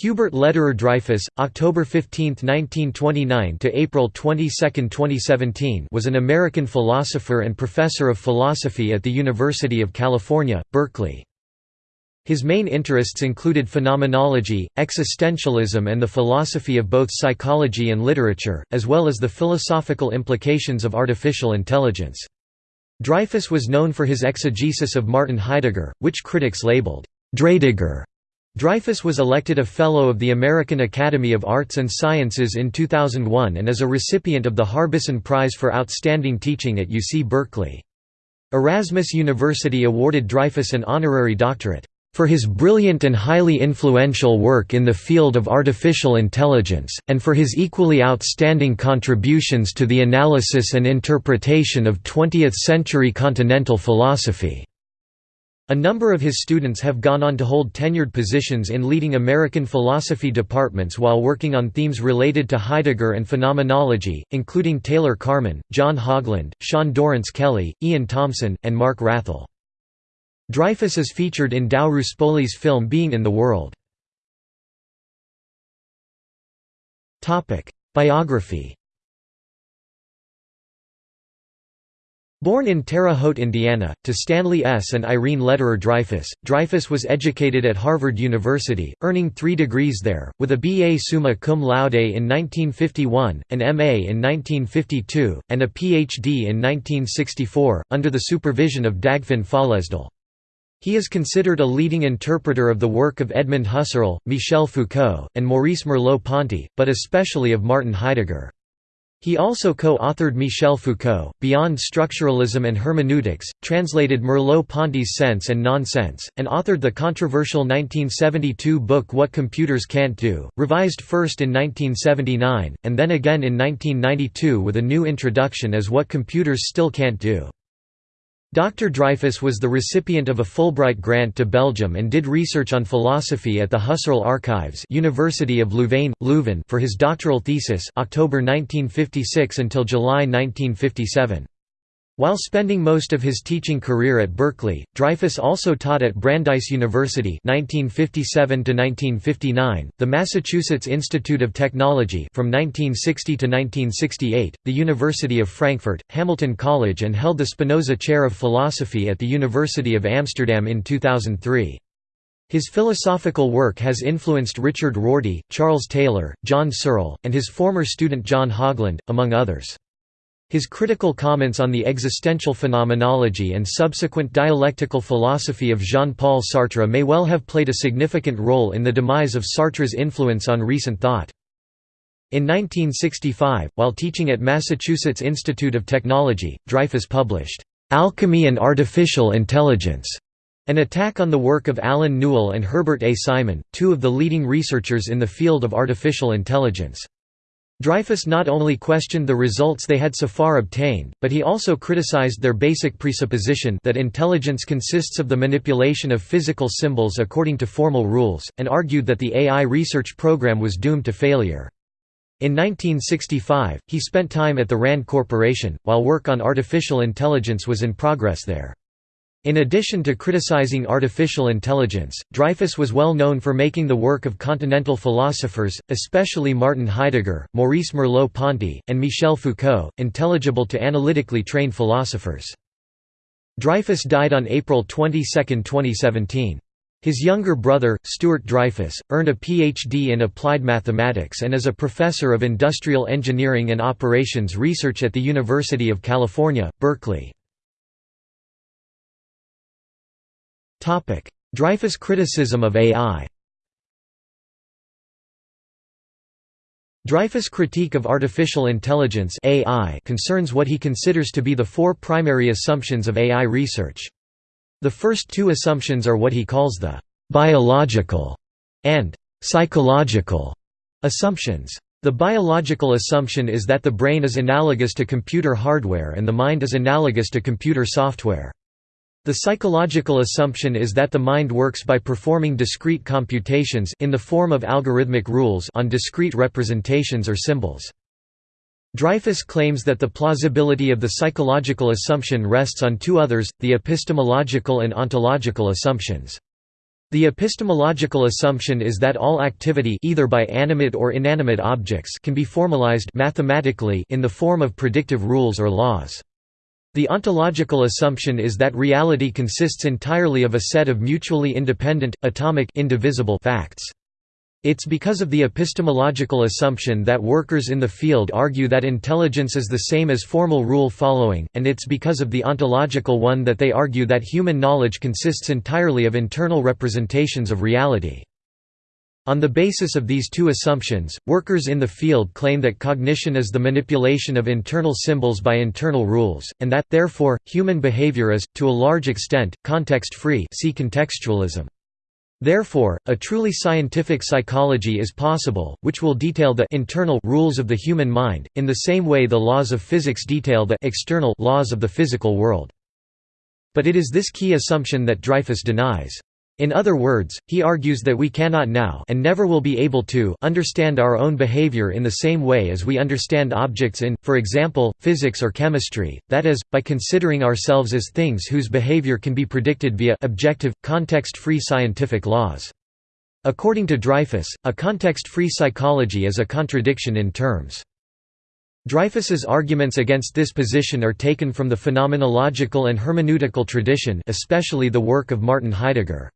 Hubert Lederer Dreyfus, October 15, 1929 to April 22, 2017, was an American philosopher and professor of philosophy at the University of California, Berkeley. His main interests included phenomenology, existentialism and the philosophy of both psychology and literature, as well as the philosophical implications of artificial intelligence. Dreyfus was known for his exegesis of Martin Heidegger, which critics labeled Dreidegger Dreyfus was elected a Fellow of the American Academy of Arts and Sciences in 2001 and is a recipient of the Harbison Prize for Outstanding Teaching at UC Berkeley. Erasmus University awarded Dreyfus an honorary doctorate, "...for his brilliant and highly influential work in the field of artificial intelligence, and for his equally outstanding contributions to the analysis and interpretation of 20th-century continental philosophy." A number of his students have gone on to hold tenured positions in leading American philosophy departments while working on themes related to Heidegger and phenomenology, including Taylor Carman, John Haugeland, Sean Dorrance Kelly, Ian Thompson, and Mark Wrathall. Dreyfus is featured in Tao Ruspoli's film Being in the World. Biography Born in Terre Haute, Indiana, to Stanley S. and Irene Lederer Dreyfus, Dreyfus was educated at Harvard University, earning three degrees there, with a B.A. summa cum laude in 1951, an M.A. in 1952, and a Ph.D. in 1964, under the supervision of Dagfinn Føllesdal. He is considered a leading interpreter of the work of Edmund Husserl, Michel Foucault, and Maurice Merleau-Ponty, but especially of Martin Heidegger. He also co-authored Michel Foucault, Beyond Structuralism and Hermeneutics, translated Merleau-Ponty's Sense and Nonsense, and authored the controversial 1972 book What Computers Can't Do, revised first in 1979, and then again in 1992 with a new introduction as What Computers Still Can't Do. Dr. Dreyfus was the recipient of a Fulbright grant to Belgium and did research on philosophy at the Husserl Archives University of Louvain, Leuven for his doctoral thesis October 1956 until July 1957. While spending most of his teaching career at Berkeley, Dreyfus also taught at Brandeis University 1957 the Massachusetts Institute of Technology from 1960 to 1968, the University of Frankfurt, Hamilton College and held the Spinoza Chair of Philosophy at the University of Amsterdam in 2003. His philosophical work has influenced Richard Rorty, Charles Taylor, John Searle, and his former student John Haugeland, among others. His critical comments on the existential phenomenology and subsequent dialectical philosophy of Jean-Paul Sartre may well have played a significant role in the demise of Sartre's influence on recent thought. In 1965, while teaching at Massachusetts Institute of Technology, Dreyfus published, "'Alchemy and Artificial Intelligence' an attack on the work of Allen Newell and Herbert A. Simon, two of the leading researchers in the field of artificial intelligence. Dreyfus not only questioned the results they had so far obtained, but he also criticized their basic presupposition that intelligence consists of the manipulation of physical symbols according to formal rules, and argued that the AI research program was doomed to failure. In 1965, he spent time at the RAND Corporation, while work on artificial intelligence was in progress there. In addition to criticizing artificial intelligence, Dreyfus was well known for making the work of continental philosophers, especially Martin Heidegger, Maurice Merleau-Ponty, and Michel Foucault, intelligible to analytically trained philosophers. Dreyfus died on April 22, 2017. His younger brother, Stuart Dreyfus, earned a Ph.D. in applied mathematics and is a professor of industrial engineering and operations research at the University of California, Berkeley. Dreyfus criticism of AI Dreyfus' critique of artificial intelligence AI concerns what he considers to be the four primary assumptions of AI research. The first two assumptions are what he calls the «biological» and «psychological» assumptions. The biological assumption is that the brain is analogous to computer hardware and the mind is analogous to computer software. The psychological assumption is that the mind works by performing discrete computations in the form of algorithmic rules on discrete representations or symbols. Dreyfus claims that the plausibility of the psychological assumption rests on two others, the epistemological and ontological assumptions. The epistemological assumption is that all activity either by animate or inanimate objects can be formalized mathematically in the form of predictive rules or laws. The ontological assumption is that reality consists entirely of a set of mutually independent, atomic indivisible facts. It's because of the epistemological assumption that workers in the field argue that intelligence is the same as formal rule following, and it's because of the ontological one that they argue that human knowledge consists entirely of internal representations of reality. On the basis of these two assumptions, workers in the field claim that cognition is the manipulation of internal symbols by internal rules, and that, therefore, human behavior is, to a large extent, context-free see contextualism. Therefore, a truly scientific psychology is possible, which will detail the internal rules of the human mind, in the same way the laws of physics detail the external laws of the physical world. But it is this key assumption that Dreyfus denies. In other words, he argues that we cannot now and never will be able to understand our own behavior in the same way as we understand objects in, for example, physics or chemistry, that is, by considering ourselves as things whose behavior can be predicted via objective, context-free scientific laws. According to Dreyfus, a context-free psychology is a contradiction in terms. Dreyfus's arguments against this position are taken from the phenomenological and hermeneutical tradition especially the work of Martin Heidegger.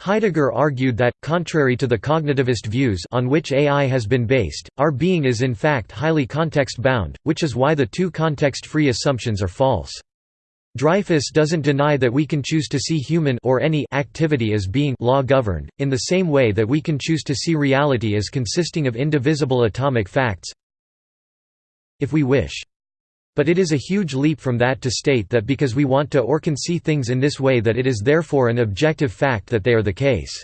Heidegger argued that, contrary to the cognitivist views on which AI has been based, our being is in fact highly context-bound, which is why the two context-free assumptions are false. Dreyfus doesn't deny that we can choose to see human or any activity as being law-governed, in the same way that we can choose to see reality as consisting of indivisible atomic facts if we wish. But it is a huge leap from that to state that because we want to or can see things in this way that it is therefore an objective fact that they are the case.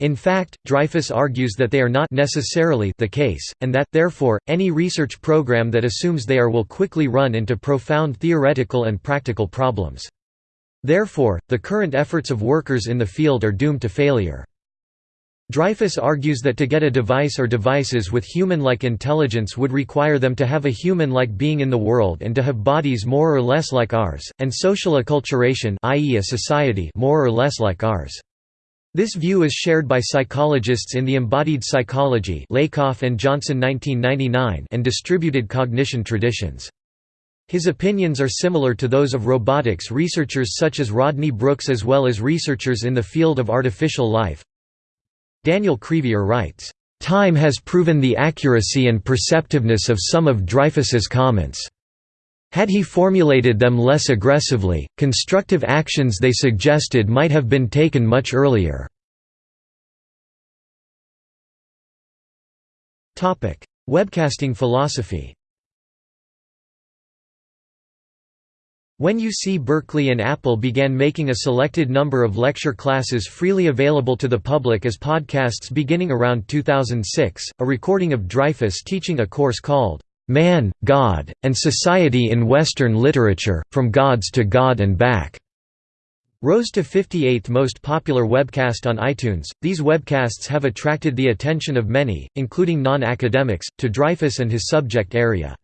In fact, Dreyfus argues that they are not necessarily the case, and that, therefore, any research program that assumes they are will quickly run into profound theoretical and practical problems. Therefore, the current efforts of workers in the field are doomed to failure. Dreyfus argues that to get a device or devices with human-like intelligence would require them to have a human-like being in the world and to have bodies more or less like ours, and social acculturation i.e. a society more or less like ours. This view is shared by psychologists in the embodied psychology Lakoff and Johnson 1999 and distributed cognition traditions. His opinions are similar to those of robotics researchers such as Rodney Brooks as well as researchers in the field of artificial life. Daniel Crevier writes, "...time has proven the accuracy and perceptiveness of some of Dreyfus's comments. Had he formulated them less aggressively, constructive actions they suggested might have been taken much earlier." Webcasting philosophy When UC Berkeley and Apple began making a selected number of lecture classes freely available to the public as podcasts beginning around 2006, a recording of Dreyfus teaching a course called, "'Man, God, and Society in Western Literature, From Gods to God and Back' rose to 58th most popular webcast on iTunes. These webcasts have attracted the attention of many, including non-academics, to Dreyfus and his subject area.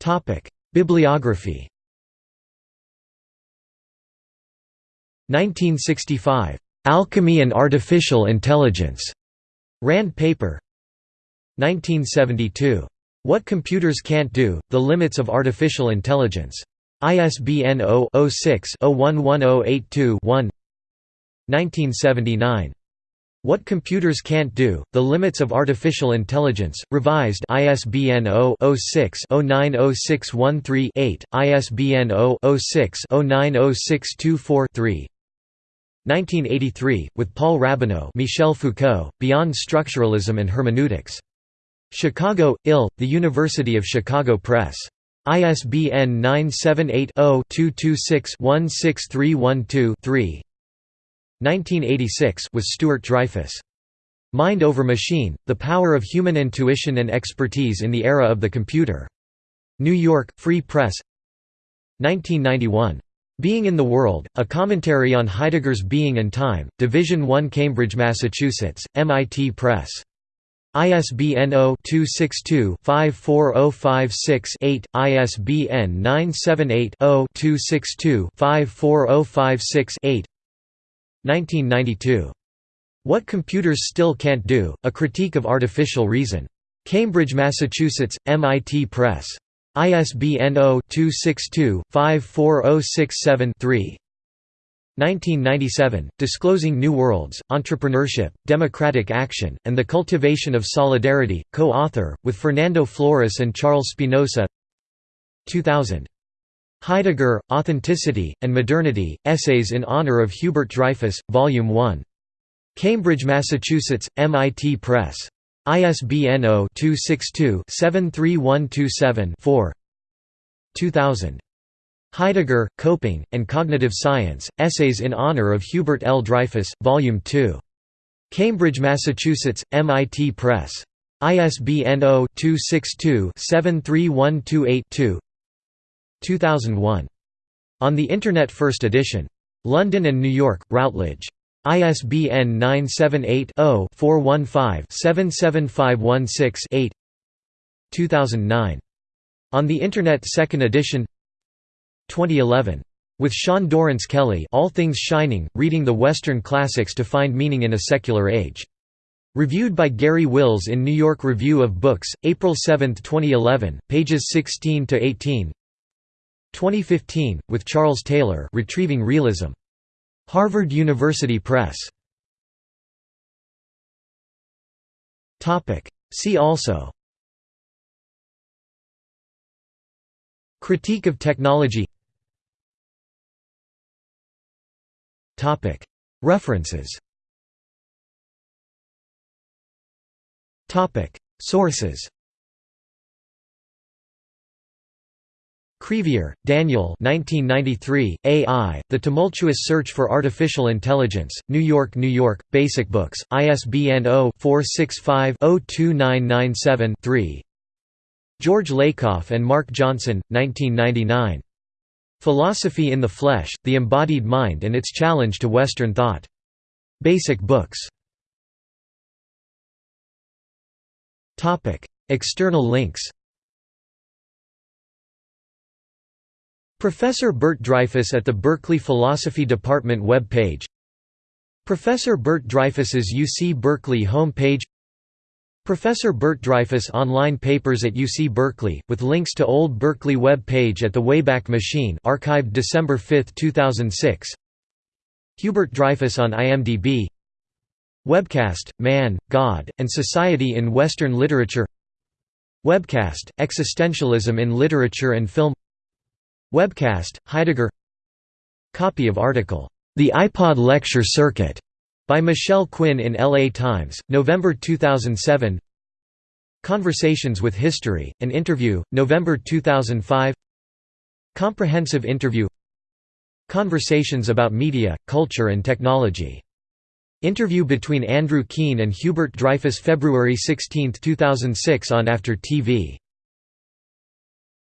Topic: Bibliography. 1965. Alchemy and Artificial Intelligence. Rand paper. 1972. What Computers Can't Do: The Limits of Artificial Intelligence. ISBN 0-06-011082-1 1979. What Computers Can't Do, The Limits of Artificial Intelligence, revised ISBN 0-06-090613-8, ISBN 0-06-090624-3 1983, with Paul Rabinow Michel Foucault, Beyond Structuralism and Hermeneutics. Chicago, IL, The University of Chicago Press. ISBN 978 0 226 16312 3 1986 was Stuart Dreyfus. Mind over Machine, The Power of Human Intuition and Expertise in the Era of the Computer. New York, Free Press 1991. Being in the World, A Commentary on Heidegger's Being and Time, Division 1 Cambridge, Massachusetts, MIT Press. ISBN 0-262-54056-8, ISBN 978-0-262-54056-8 1992. What Computers Still Can't Do, A Critique of Artificial Reason. Cambridge, Massachusetts, MIT Press. ISBN 0-262-54067-3 1997, Disclosing New Worlds, Entrepreneurship, Democratic Action, and the Cultivation of Solidarity, co-author, with Fernando Flores and Charles Spinoza 2000. Heidegger, Authenticity, and Modernity, Essays in Honor of Hubert Dreyfus, Volume 1. Cambridge, Massachusetts, MIT Press. ISBN 0-262-73127-4 2000. Heidegger, Coping, and Cognitive Science, Essays in Honor of Hubert L. Dreyfus, Volume 2. Cambridge, Massachusetts, MIT Press. ISBN 0-262-73128-2 2001. On the Internet First Edition. London and New York, Routledge. ISBN 978 0 415 77516 8 2009. On the Internet Second Edition 2011. With Sean Dorrance Kelly All Things Shining, Reading the Western Classics to Find Meaning in a Secular Age. Reviewed by Garry Wills in New York Review of Books, April 7, 2011, pages 16–18 2015, with Charles Taylor Retrieving Realism. Harvard University Press. See also. Critique of technology. References. Topic. Sources Crevier, Daniel 1993, AI, The Tumultuous Search for Artificial Intelligence, New York, New York, Basic Books, ISBN 0-465-02997-3 George Lakoff and Mark Johnson, 1999. Philosophy in the Flesh, The Embodied Mind and Its Challenge to Western Thought. Basic Books. External links Professor Bert Dreyfus at the Berkeley Philosophy Department web page. Professor Bert Dreyfus's UC Berkeley home page. Professor Bert Dreyfus online papers at UC Berkeley, with links to old Berkeley web page at the Wayback Machine archived December 5, 2006 Hubert Dreyfus on IMDb Webcast, Man, God, and Society in Western Literature. Webcast, Existentialism in Literature and Film Webcast, Heidegger Copy of article, "'The iPod Lecture Circuit' By Michelle Quinn in LA Times, November 2007 Conversations with History, an interview, November 2005 Comprehensive interview Conversations about Media, Culture and Technology. Interview between Andrew Keen and Hubert Dreyfus February 16, 2006 on After TV